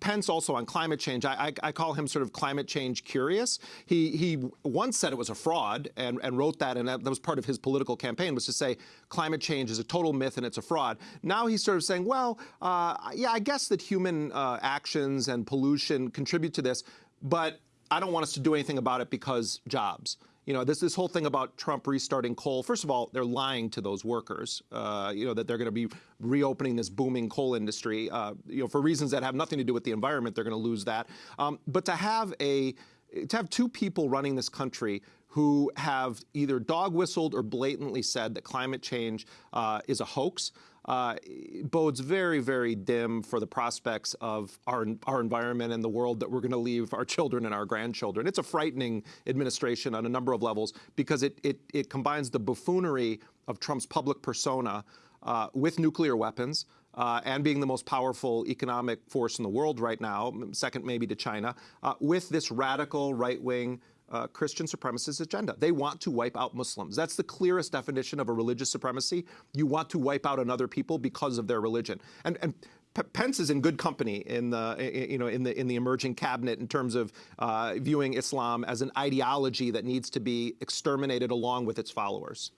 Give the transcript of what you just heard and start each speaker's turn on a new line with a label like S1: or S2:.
S1: Pence also on climate change, I, I, I, call him sort of climate change curious. He he once said it was a fraud and, and wrote that, and that, was part of his political campaign was to say climate change is a total myth and it's a fraud. Now he's sort of saying, well, uh, yeah, I guess that human uh, actions and pollution contribute to this, but I don't want us to do anything about it because jobs you know, this this whole thing about Trump restarting coal. First of all, they're lying to those workers. Uh, you know that they're going to be reopening this booming coal industry. Uh, you know, for reasons that have nothing to do with the environment, they're going to lose that. Um, but to have a to have two people running this country who have either dog whistled or blatantly said that climate change uh, is a hoax uh, bodes very, very dim for the prospects of our, our environment and the world that we're going to leave our children and our grandchildren. It's a frightening administration on a number of levels because it, it, it combines the buffoonery of Trump's public persona uh, with nuclear weapons. Uh, and being the most powerful economic force in the world right now, second maybe to China, uh, with this radical right wing uh, Christian supremacist agenda. They want to wipe out Muslims. That's the clearest definition of a religious supremacy. You want to wipe out another people because of their religion. And, and Pence is in good company in the you know in the in the emerging cabinet in terms of uh, viewing Islam as an ideology that needs to be exterminated along with its followers.